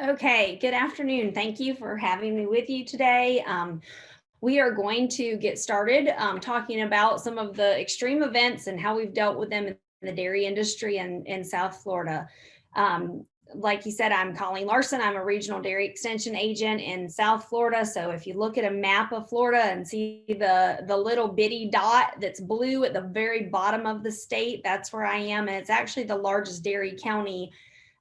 Okay, good afternoon. Thank you for having me with you today. Um, we are going to get started um, talking about some of the extreme events and how we've dealt with them in the dairy industry in, in South Florida. Um, like you said, I'm Colleen Larson. I'm a regional dairy extension agent in South Florida. So if you look at a map of Florida and see the, the little bitty dot that's blue at the very bottom of the state, that's where I am. And it's actually the largest dairy county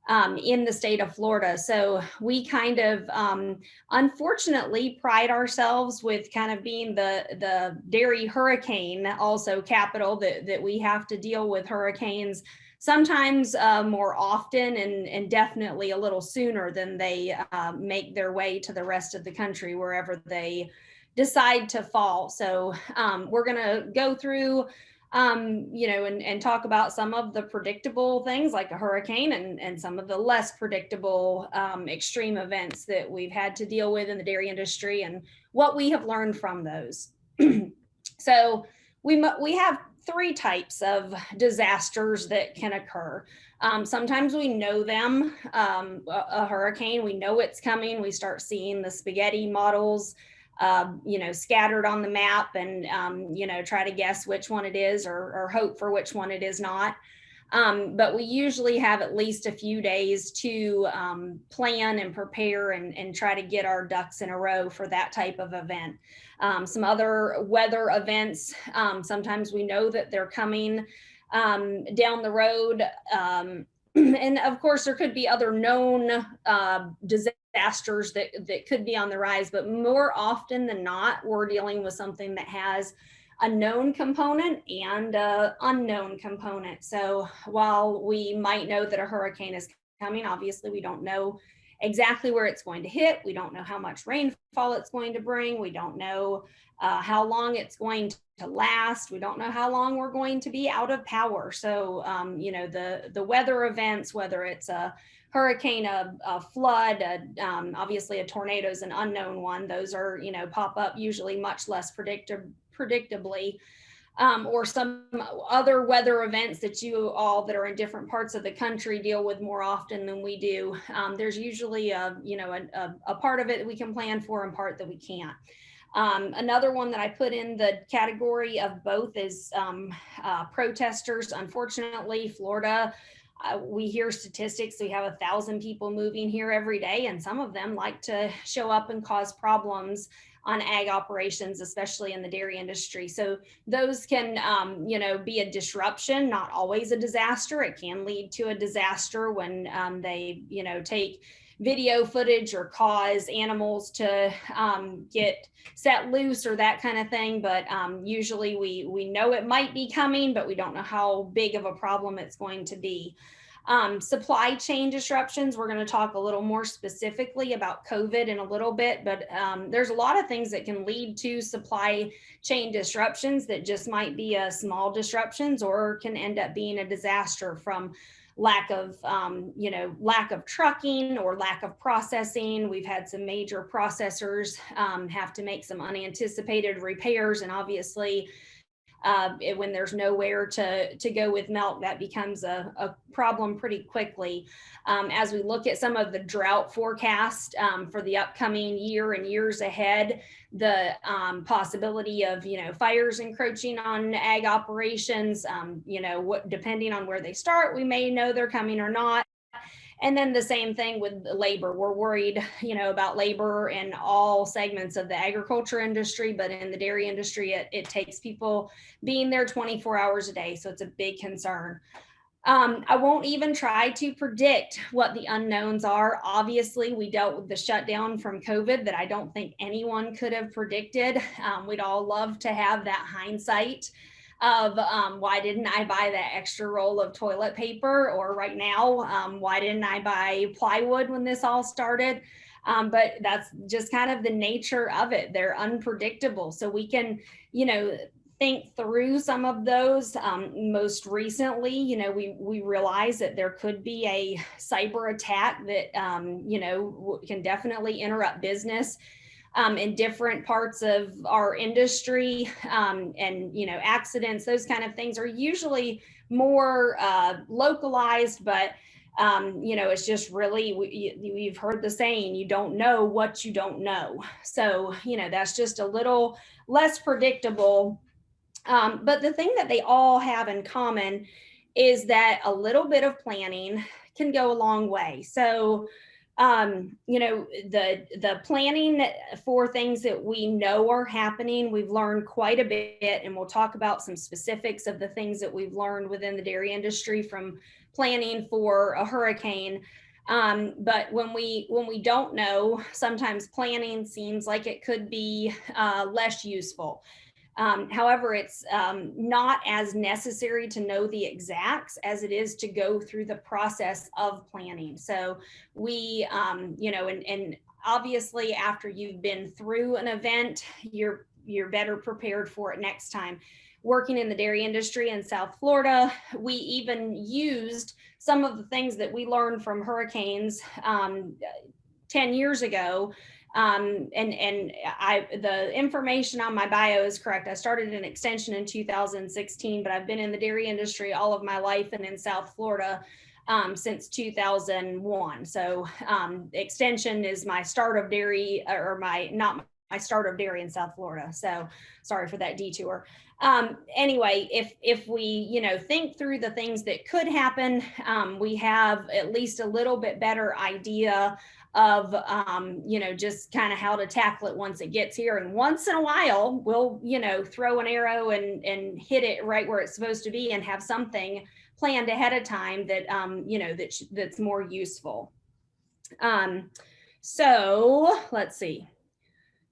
um, in the state of Florida. So we kind of um, unfortunately pride ourselves with kind of being the, the dairy hurricane also capital that, that we have to deal with hurricanes sometimes uh, more often and, and definitely a little sooner than they uh, make their way to the rest of the country wherever they decide to fall. So um, we're going to go through um, you know, and, and talk about some of the predictable things like a hurricane and, and some of the less predictable um, extreme events that we've had to deal with in the dairy industry and what we have learned from those. so we, we have three types of disasters that can occur. Um, sometimes we know them, um, a, a, hurricane, we know it's coming. We start seeing the spaghetti models, uh, you know, scattered on the map and, um, you know, try to guess which one it is or, or hope for which one it is not. Um, but we usually have at least a few days to um, plan and prepare and, and, try to get our ducks in a row for that type of event. Um, some other weather events, um, sometimes we know that they're coming um, down the road. Um, and of course, there could be other known uh, disasters that, that could be on the rise, but more often than not, we're dealing with something that has a known component and a unknown component. So while we might know that a hurricane is coming, obviously we don't know exactly where it's going to hit. We don't know how much rainfall it's going to bring. We don't know uh, how long it's going to last. We don't know how long we're going to be out of power. So, um, you know, the, the weather events, whether it's a hurricane, a, a flood, a, um, obviously a tornado is an unknown one. Those are, you know, pop up usually much less predictably um, or some other weather events that you all that are in different parts of the country deal with more often than we do. Um, there's usually a, you know, a, a, a, part of it that we can plan for and part that we can't. Um, another one that I put in the category of both is um, uh, protesters. Unfortunately, Florida, uh, we hear statistics. We have a thousand people moving here every day, and some of them like to show up and cause problems on ag operations, especially in the dairy industry. So those can, um, you know, be a disruption, not always a disaster. It can lead to a disaster when um, they, you know, take video footage or cause animals to um, get set loose or that kind of thing. But um, usually we, we know it might be coming, but we don't know how big of a problem it's going to be. Um, supply chain disruptions, we're going to talk a little more specifically about COVID in a little bit, but um, there's a lot of things that can lead to supply chain disruptions that just might be a small disruptions or can end up being a disaster from lack of, um, you know, lack of trucking or lack of processing. We've had some major processors um, have to make some unanticipated repairs and obviously uh, it, when there's nowhere to, to go with milk, that becomes a, a problem pretty quickly. Um, as we look at some of the drought forecast um, for the upcoming year and years ahead, the um, possibility of, you know, fires encroaching on ag operations, um, you know, what, depending on where they start, we may know they're coming or not. And then the same thing with labor. We're worried, you know, about labor in all segments of the agriculture industry, but in the dairy industry, it, it takes people being there 24 hours a day. So it's a big concern. Um, I won't even try to predict what the unknowns are. Obviously, we dealt with the shutdown from COVID that I don't think anyone could have predicted. Um, we'd all love to have that hindsight of um, why didn't I buy that extra roll of toilet paper or right now, um, why didn't I buy plywood when this all started? Um, but that's just kind of the nature of it. They're unpredictable. So we can, you know, think through some of those. Um, most recently, you know, we, we realize that there could be a cyber attack that, um, you know, can definitely interrupt business um, in different parts of our industry um, and you know accidents those kind of things are usually more uh, localized but um, you know, it's just really, we, you, you've heard the saying, you don't know what you don't know. So, you know, that's just a little less predictable. Um, but the thing that they all have in common is that a little bit of planning can go a long way. So, um, you know, the the planning for things that we know are happening, we've learned quite a bit, and we'll talk about some specifics of the things that we've learned within the dairy industry from planning for a hurricane. Um, but when we when we don't know, sometimes planning seems like it could be uh, less useful. Um, however, it's um, not as necessary to know the exacts as it is to go through the process of planning. So we, um, you know, and, and obviously after you've been through an event, you're you're better prepared for it next time. Working in the dairy industry in South Florida, we even used some of the things that we learned from hurricanes um, 10 years ago um, and and I the information on my bio is correct. I started an extension in 2016, but I've been in the dairy industry all of my life and in South Florida um, since 2001. So um, extension is my start of dairy or my not my started dairy in South Florida. So sorry for that detour. Um, anyway, if if we you know think through the things that could happen, um, we have at least a little bit better idea of um, you know just kind of how to tackle it once it gets here and once in a while we'll you know throw an arrow and and hit it right where it's supposed to be and have something planned ahead of time that um, you know that that's more useful um, so let's see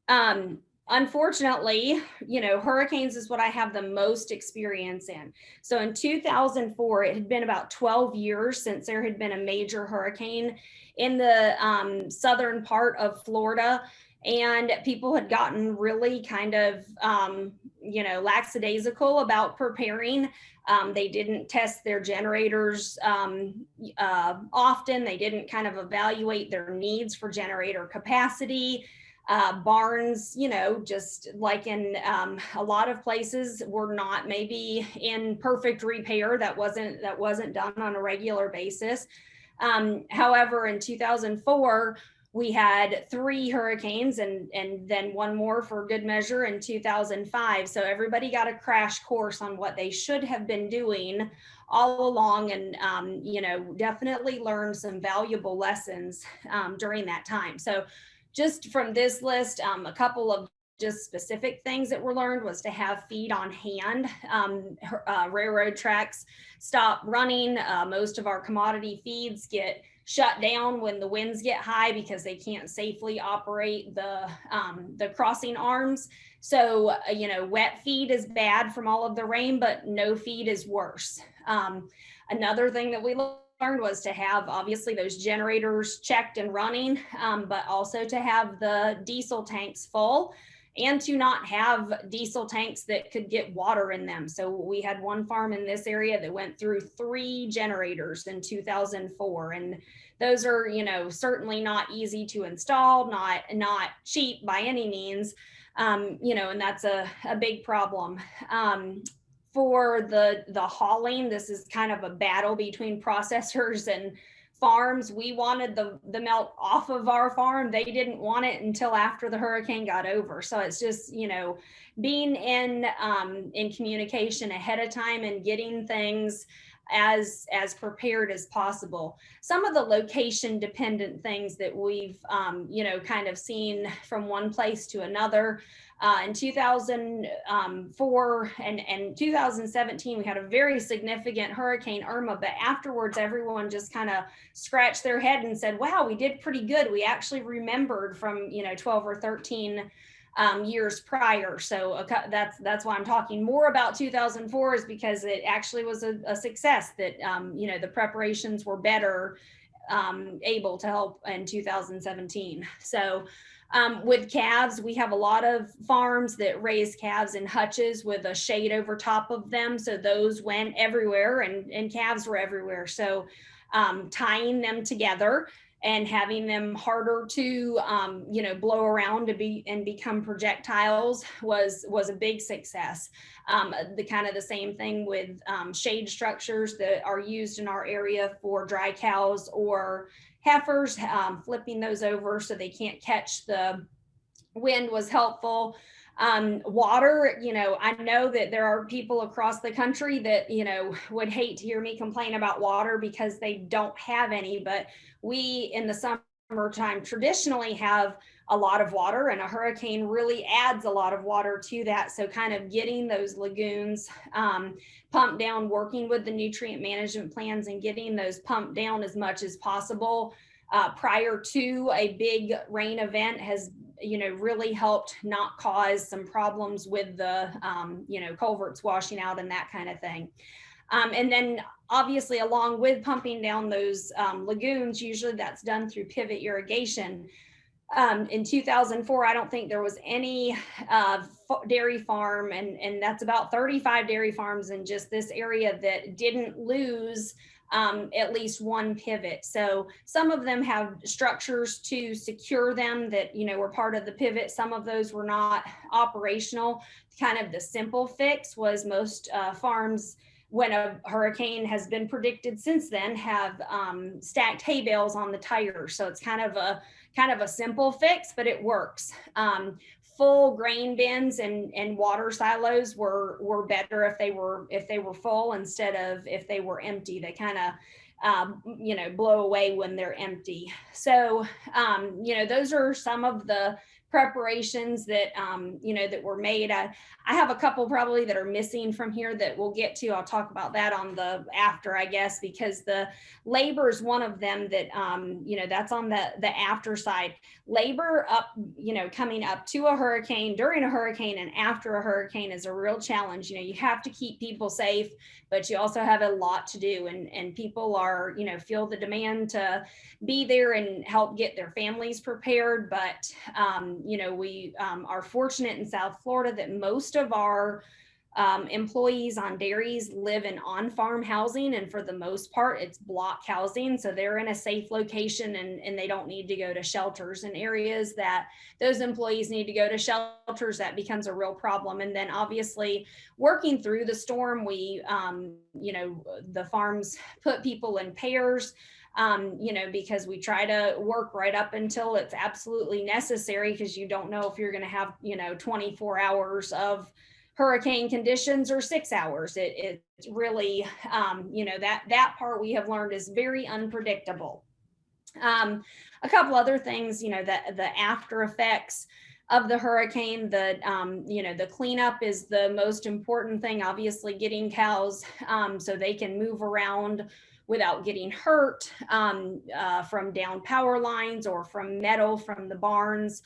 um, unfortunately, you know, hurricanes is what I have the most experience in. So in 2004, it had been about 12 years since there had been a major hurricane in the um, southern part of Florida. And people had gotten really kind of, um, you know, lackadaisical about preparing. Um, they didn't test their generators um, uh, often. They didn't kind of evaluate their needs for generator capacity. Uh, barns, you know, just like in um, a lot of places were not maybe in perfect repair. That wasn't that wasn't done on a regular basis. Um, however, in 2004, we had three hurricanes and, and then one more for good measure in 2005. So everybody got a crash course on what they should have been doing all along and, um, you know, definitely learned some valuable lessons um, during that time. So just from this list, um, a couple of just specific things that were learned was to have feed on hand. Um, uh, railroad tracks stop running. Uh, most of our commodity feeds get shut down when the winds get high because they can't safely operate the, um, the crossing arms. So, uh, you know, wet feed is bad from all of the rain, but no feed is worse. Um, another thing that we learned was to have obviously those generators checked and running, um, but also to have the diesel tanks full and to not have diesel tanks that could get water in them. So we had one farm in this area that went through three generators in 2004 and those are, you know, certainly not easy to install, not not cheap by any means. Um, you know, and that's a, a big problem. Um, for the the hauling, this is kind of a battle between processors and farms. We wanted the, the melt off of our farm. They didn't want it until after the hurricane got over. So it's just, you know, being in, um, in communication ahead of time and getting things as as prepared as possible. Some of the location dependent things that we've um, you know kind of seen from one place to another. Uh, in 2004 and, and 2017, we had a very significant Hurricane Irma, but afterwards, everyone just kind of scratched their head and said, wow, we did pretty good. We actually remembered from, you know, 12 or 13 um, years prior. So uh, that's that's why I'm talking more about 2004 is because it actually was a, a success that, um, you know, the preparations were better um, able to help in 2017. So um, with calves, we have a lot of farms that raise calves in hutches with a shade over top of them. So those went everywhere and, and calves were everywhere. So um, tying them together and having them harder to um, you know blow around to be and become projectiles was was a big success. Um, the kind of the same thing with um, shade structures that are used in our area for dry cows or heifers um, flipping those over so they can't catch the wind was helpful um, water, you know, I know that there are people across the country that, you know, would hate to hear me complain about water because they don't have any, but we in the summertime traditionally have a lot of water and a hurricane really adds a lot of water to that. So kind of getting those lagoons um, pumped down, working with the nutrient management plans and getting those pumped down as much as possible uh, prior to a big rain event has you know, really helped not cause some problems with the, um, you know, culverts washing out and that kind of thing. Um, and then obviously along with pumping down those um, lagoons, usually that's done through pivot irrigation. Um, in 2004, I don't think there was any uh, dairy farm, and, and that's about 35 dairy farms in just this area that didn't lose um, at least one pivot. So some of them have structures to secure them that, you know, were part of the pivot. Some of those were not operational. Kind of the simple fix was most uh, farms when a hurricane has been predicted since then have um, stacked hay bales on the tires. So it's kind of a kind of a simple fix, but it works. Um, full grain bins and, and water silos were, were better if they were, if they were full instead of if they were empty, they kind of, um, you know, blow away when they're empty. So, um, you know, those are some of the preparations that um, you know that were made. I, I have a couple probably that are missing from here that we'll get to. I'll talk about that on the after, I guess, because the labor is one of them that um, you know that's on the the after side. Labor up, you know, coming up to a hurricane, during a hurricane, and after a hurricane is a real challenge. You know, you have to keep people safe, but you also have a lot to do, and and people are you know feel the demand to be there and help get their families prepared. But um, you know, we um, are fortunate in South Florida that most of our um, employees on dairies live in on-farm housing and for the most part it's block housing. So they're in a safe location and, and they don't need to go to shelters in areas that those employees need to go to shelters. That becomes a real problem. And then obviously working through the storm we um, you know the farms put people in pairs um, you know, because we try to work right up until it's absolutely necessary because you don't know if you're going to have, you know, 24 hours of hurricane conditions or six hours. It, it's really, um, you know, that, that part we have learned is very unpredictable. Um, a couple other things, you know, the, the after effects of the hurricane, the, um, you know, the cleanup is the most important thing, obviously getting cows um, so they can move around without getting hurt um, uh, from down power lines or from metal from the barns.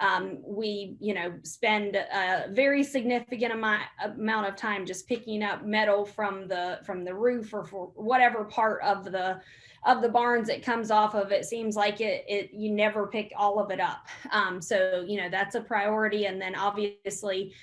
Um, we, you know, spend a very significant amount, amount of time just picking up metal from the from the roof or for whatever part of the of the barns it comes off of. It seems like it, it you never pick all of it up. Um, so, you know, that's a priority. And then obviously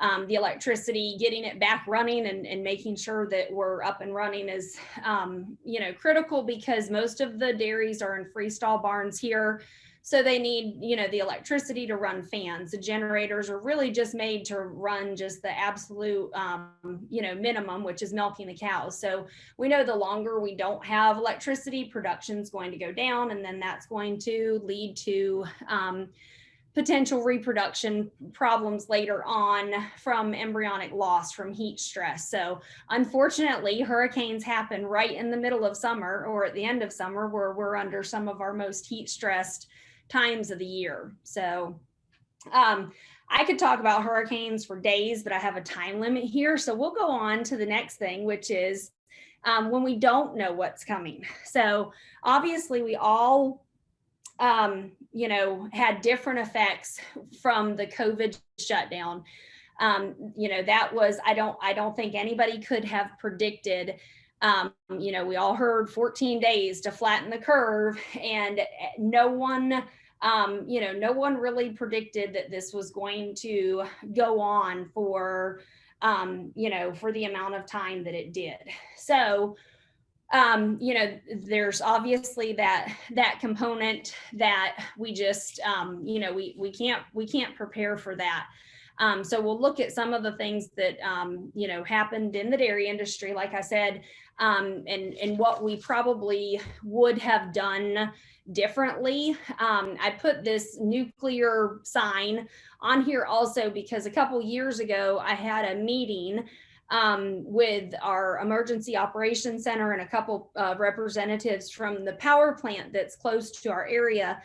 um, the electricity, getting it back running and, and making sure that we're up and running is, um, you know, critical because most of the dairies are in freestall barns here. So they need, you know, the electricity to run fans. The generators are really just made to run just the absolute, um, you know, minimum, which is milking the cows. So we know the longer we don't have electricity, production is going to go down, and then that's going to lead to um, potential reproduction problems later on from embryonic loss from heat stress. So unfortunately, hurricanes happen right in the middle of summer or at the end of summer where we're under some of our most heat stressed times of the year. So um, I could talk about hurricanes for days, but I have a time limit here. So we'll go on to the next thing, which is um, when we don't know what's coming. So obviously we all um, you know, had different effects from the COVID shutdown. Um, you know, that was, I don't, I don't think anybody could have predicted, um, you know, we all heard 14 days to flatten the curve and eh, no one, um, you know, no one really predicted that this was going to go on for, um, you know, for the amount of time that it did. So um, you know, there's obviously that that component that we just, um, you know, we we can't we can't prepare for that. Um, so we'll look at some of the things that, um, you know, happened in the dairy industry, like I said, um, and, and what we probably would have done differently. Um, I put this nuclear sign on here also because a couple years ago I had a meeting um, with our emergency operations center and a couple uh, representatives from the power plant that's close to our area.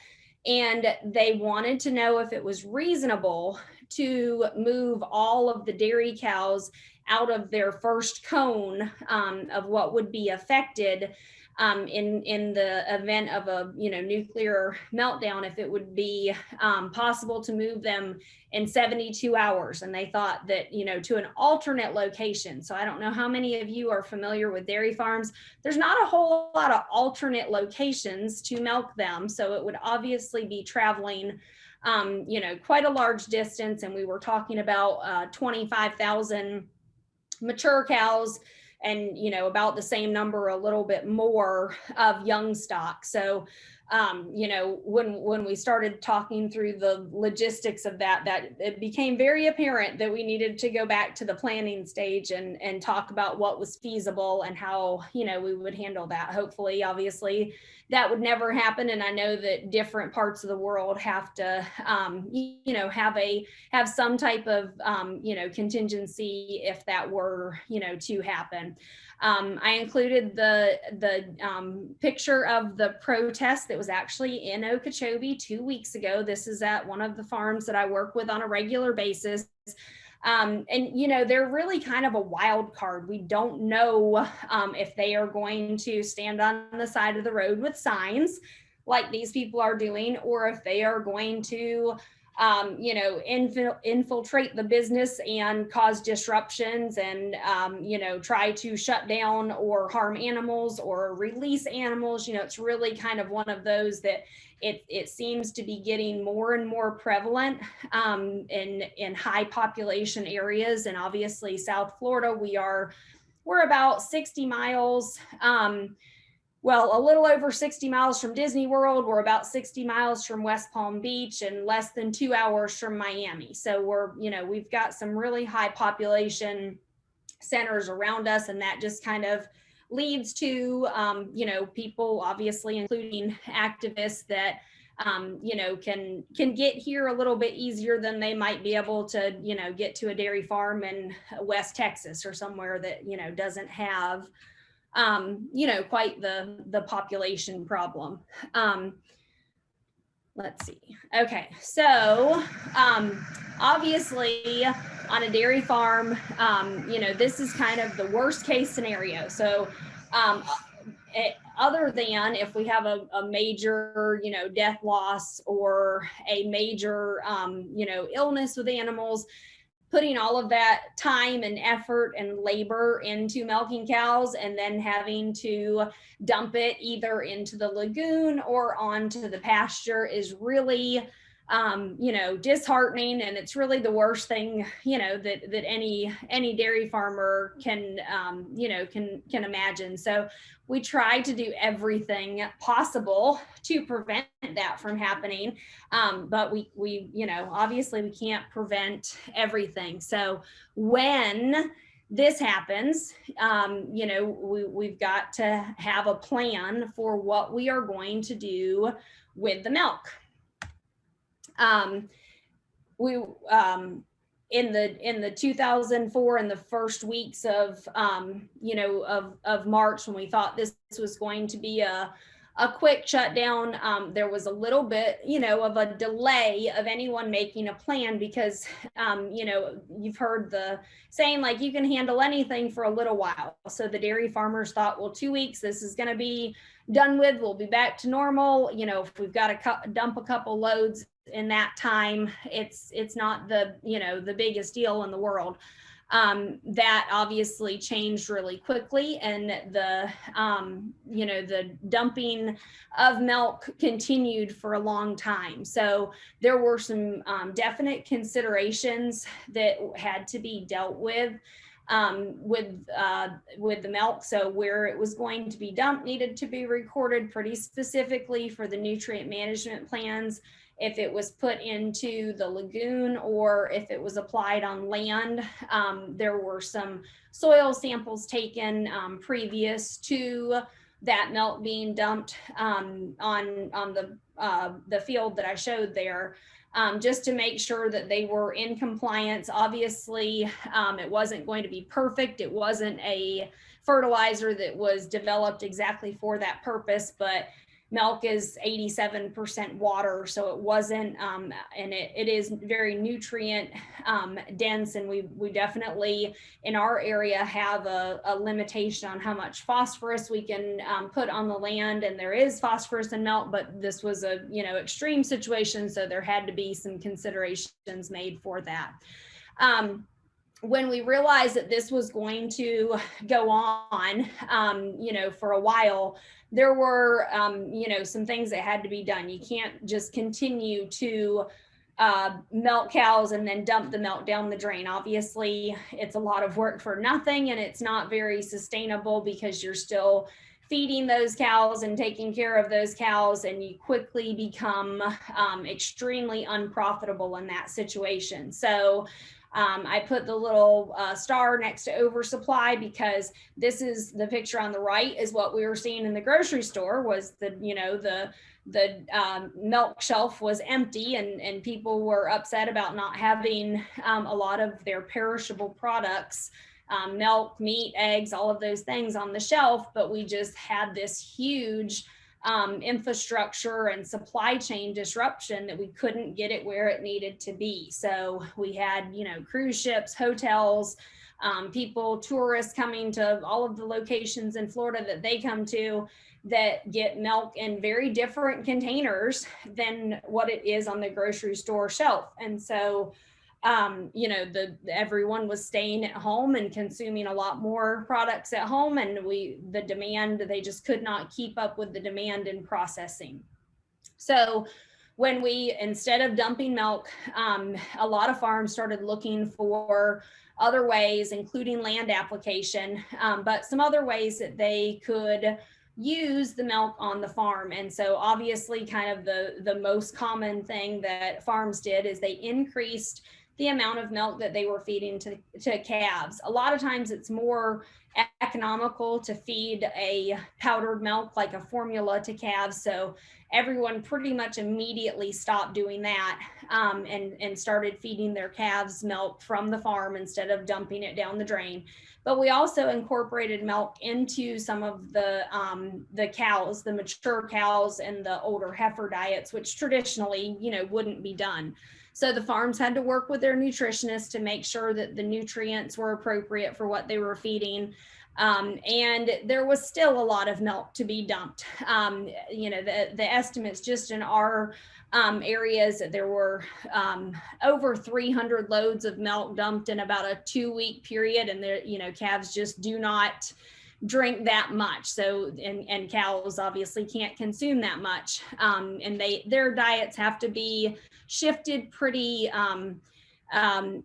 And they wanted to know if it was reasonable to move all of the dairy cows out of their first cone um, of what would be affected um, in in the event of a you know nuclear meltdown if it would be um, possible to move them in 72 hours. And they thought that you know to an alternate location. So i don't know how many of you are familiar with dairy farms. There's not a whole lot of alternate locations to milk them. So it would obviously be traveling um, you know quite a large distance and we were talking about uh, 25,000 mature cows and you know about the same number a little bit more of young stock. So um, you know when when we started talking through the logistics of that that it became very apparent that we needed to go back to the planning stage and and talk about what was feasible and how you know we would handle that. Hopefully obviously that would never happen. And i know that different parts of the world have to um, you know have a have some type of um, you know contingency if that were you know to happen um, I included the the um, picture of the protest that was actually in Okeechobee two weeks ago. This is at one of the farms that I work with on a regular basis. Um, and you know they're really kind of a wild card. We don't know um, if they are going to stand on the side of the road with signs like these people are doing, or if they are going to um, you know, infil infiltrate the business and cause disruptions and, um, you know, try to shut down or harm animals or release animals. You know, it's really kind of one of those that it, it seems to be getting more and more prevalent um, in, in high population areas. And obviously South Florida, we are, we're about 60 miles um, well, a little over 60 miles from Disney World. We're about 60 miles from West Palm Beach and less than two hours from Miami. So we're, you know, we've got some really high population centers around us and that just kind of leads to, um, you know, people obviously including activists that, um, you know, can can get here a little bit easier than they might be able to, you know, get to a dairy farm in West Texas or somewhere that, you know, doesn't have um, you know, quite the, the population problem. Um, let's see. Okay, so um, obviously on a dairy farm, um, you know, this is kind of the worst case scenario. So um, it, other than if we have a, a, major, you know, death loss or a major, um, you know, illness with animals, putting all of that time and effort and labor into milking cows and then having to dump it either into the lagoon or onto the pasture is really um, you know, disheartening. And it's really the worst thing, you know, that, that any, any dairy farmer can, um, you know, can, can imagine. So we try to do everything possible to prevent that from happening. Um, but we, we, you know, obviously we can't prevent everything. So when this happens, um, you know, we, we've got to have a plan for what we are going to do with the milk um, we um, in the in the 2004 in the first weeks of um, you know of of March when we thought this was going to be a a quick shutdown. Um, there was a little bit, you know, of a delay of anyone making a plan because, um, you know, you've heard the saying like you can handle anything for a little while. So the dairy farmers thought, well, two weeks, this is going to be done with. We'll be back to normal. You know, if we've got to dump a couple loads in that time, it's it's not the you know the biggest deal in the world. Um, that obviously changed really quickly, and the um, you know the dumping of milk continued for a long time. So there were some um, definite considerations that had to be dealt with. um, with uh, with the milk. So where it was going to be dumped needed to be recorded pretty specifically for the nutrient management plans. If it was put into the lagoon or if it was applied on land, um, there were some soil samples taken um, previous to that milk being dumped um, on on the uh, the field that I showed there um, just to make sure that they were in compliance. Obviously, um, it wasn't going to be perfect. It wasn't a fertilizer that was developed exactly for that purpose, but milk is 87% water so it wasn't um, and it, it is very nutrient um, dense and we we definitely in our area have a, a limitation on how much phosphorus we can um, put on the land and there is phosphorus in milk but this was a you know extreme situation so there had to be some considerations made for that. Um, when we realized that this was going to go on, um, you know, for a while, there were, um, you know, some things that had to be done. You can't just continue to uh, milk cows and then dump the milk down the drain. Obviously, it's a lot of work for nothing and it's not very sustainable because you're still feeding those cows and taking care of those cows and you quickly become um, extremely unprofitable in that situation. So um, I put the little uh, star next to oversupply because this is the picture on the right is what we were seeing in the grocery store was the, you know, the, the um, milk shelf was empty and, and people were upset about not having um, a lot of their perishable products um, milk, meat, eggs, all of those things on the shelf, but we just had this huge um, infrastructure and supply chain disruption that we couldn't get it where it needed to be. So we had, you know, cruise ships, hotels, um, people, tourists coming to all of the locations in Florida that they come to that get milk in very different containers than what it is on the grocery store shelf. And so um, you know, the everyone was staying at home and consuming a lot more products at home, and we the demand they just could not keep up with the demand in processing. So when we instead of dumping milk, um, a lot of farms started looking for other ways, including land application, um, but some other ways that they could use the milk on the farm. And so obviously kind of the, the most common thing that farms did is they increased the amount of milk that they were feeding to, to calves. A lot of times it's more economical to feed a powdered milk like a formula to calves. So everyone pretty much immediately stopped doing that um, and, and started feeding their calves milk from the farm instead of dumping it down the drain. But we also incorporated milk into some of the, um, the cows, the mature cows and the older heifer diets, which traditionally, you know, wouldn't be done. So the farms had to work with their nutritionists to make sure that the nutrients were appropriate for what they were feeding. Um, and there was still a lot of milk to be dumped. Um, you know, the, the estimates just in our um, areas, there were um, over 300 loads of milk dumped in about a two week period. And there, you know, calves just do not drink that much. So, and, and cows obviously can't consume that much. Um, and they, their diets have to be shifted pretty, um, um,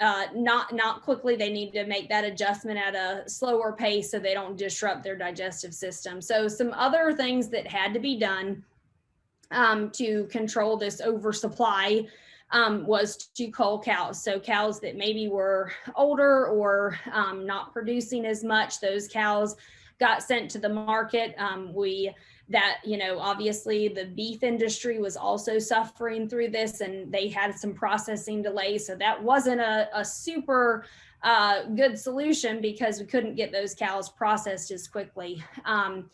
uh, not, not quickly. They need to make that adjustment at a slower pace so they don't disrupt their digestive system. So some other things that had to be done um, to control this oversupply um, was to cull cows. So cows that maybe were older or um, not producing as much, those cows got sent to the market. Um, we that, you know, obviously the beef industry was also suffering through this and they had some processing delays. So that wasn't a, a super uh, good solution because we couldn't get those cows processed as quickly. Um,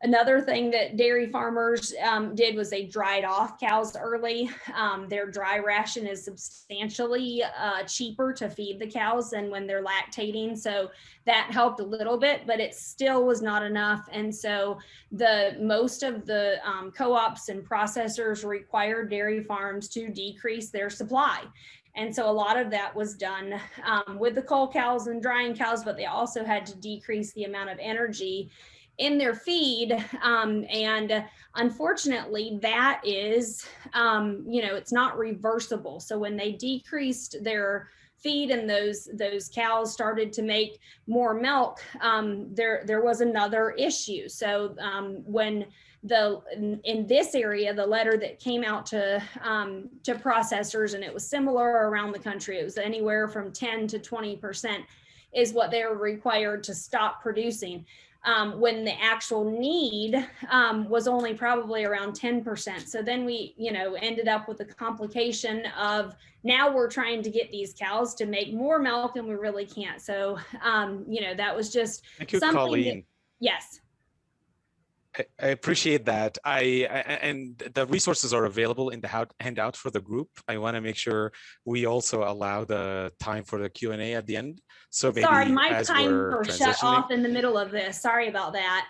Another thing that dairy farmers um, did was they dried off cows early. Um, their dry ration is substantially uh, cheaper to feed the cows than when they're lactating. So that helped a little bit, but it still was not enough. And so the most of the um, co-ops and processors required dairy farms to decrease their supply. And so a lot of that was done um, with the cull cows and drying cows, but they also had to decrease the amount of energy in their feed. Um, and unfortunately, that is, um, you know, it's not reversible. So when they decreased their feed and those those cows started to make more milk, um, there there was another issue. So um, when the in, this area, the letter that came out to um, to processors, and it was similar around the country. It was anywhere from 10 to 20 percent is what they were required to stop producing. Um, when the actual need um, was only probably around 10%. So then we, you know, ended up with the complication of now we're trying to get these cows to make more milk and we really can't. So, um, you know, that was just Thank you, something Colleen. that- yes. I- I appreciate that. I, I- and the resources are available in the handout for the group. I want to make sure we also allow the time for the Q and A at the end. So Sorry, my timer shut off in the middle of this. Sorry about that.